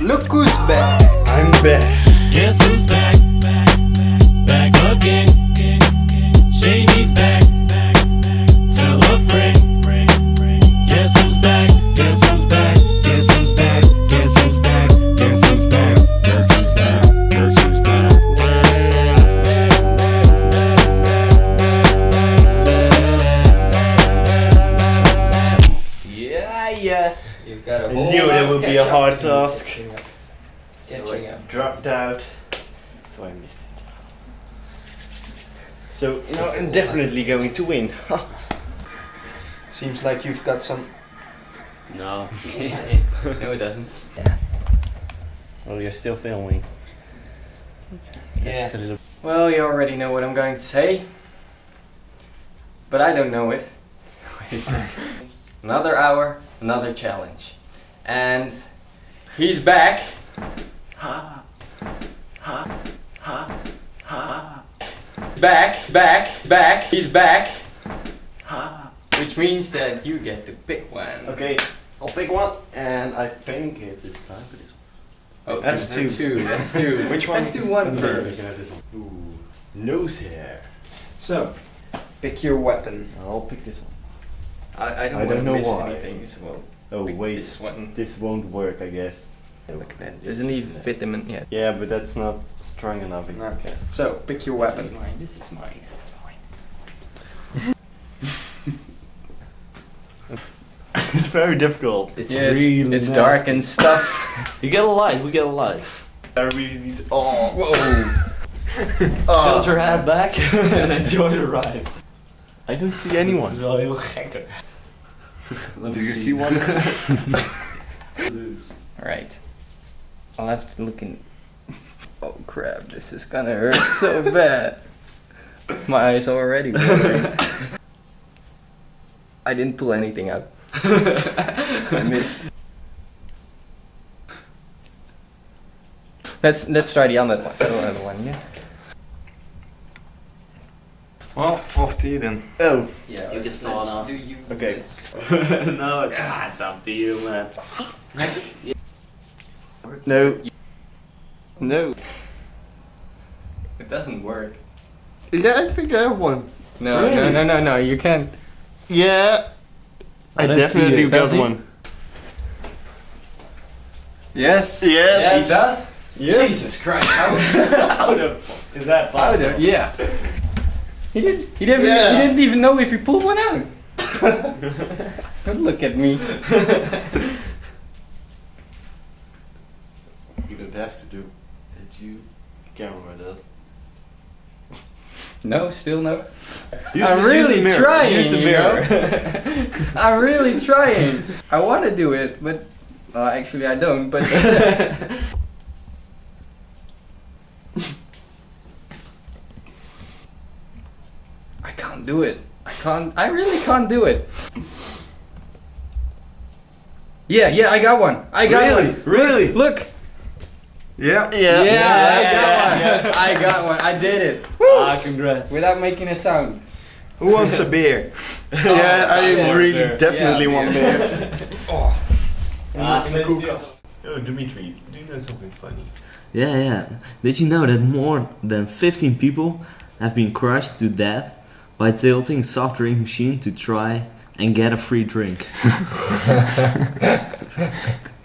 Look who's back. I'm back. Guess who's back? Back I whole knew it would be a hard task. So I dropped out, so I missed it. So now I'm definitely going to win. Seems like you've got some. No. no, it doesn't. well, you're still filming. Yeah. Little. Well, you already know what I'm going to say. But I don't know it. Wait a second. Another hour, another challenge. And he's back. Back, back, back, he's back. Which means that you get to pick one. Okay, I'll pick one, and I think it this time. But this Oh, That's two. two. That's two. Which one? Let's do one Okay, we first. can have this one. Ooh, nose hair. So, pick your weapon. I'll pick this one. I, I don't, I want don't to know miss why. anything, so we'll Oh pick wait, this one. this won't work, I guess. Look at that. This Doesn't even fit them in yet. Yeah, but that's not strong enough, I No. guess. So, pick your This is weapon. mine. This is mine. This is mine. it's very difficult. It's yes, really it's nasty. dark and stuff. You get a light, we get a light. I really need. Oh, Whoa. oh. Tilt your head back and enjoy the ride. I don't see anyone. Let Do me you see one? Alright. I'll have to look in. Oh crap, this is gonna hurt so bad. My eyes are already watering. I didn't pull anything out. I missed. Let's let's try the other one. The other one, yeah. Well, off to you then. Oh, Yeah. You can start off. Do you? Okay. let's- no, it's, ah, it's up to you, man. no. No. It doesn't work. Yeah, I think I have one. No, no, Really? no, no, no. You can't. Yeah. I, I don't definitely it. got Does he? one. Yes. Yes. does. Yeah. Jesus Christ! How? How the Is that How possible? the, yeah. He didn't. He didn't. Yeah. He didn't even know if he pulled one out. Don't look at me. You don't have to do it. You, the camera does. No, still no. Use I'm the- really use the trying, Use the you mirror. I'm really trying. I want to do it, but well, actually I don't. But I can't do it. I can't. I really can't do it. Yeah, yeah, I got one. I got Really? one. Really? Really? Look. Yeah. Yeah. Yeah, I got yeah, one. I got one. I did it. ah, congrats. Without making a sound. Who wants a beer? Yeah, I yeah. really Beer. definitely Yeah, want beer. beer. Oh. Ah, in the let's. Oh, Dimitri, do you know something funny? Yeah, yeah. Did you know that more than 15 people have been crushed to death by tilting soft drink machine to try and get a free drink?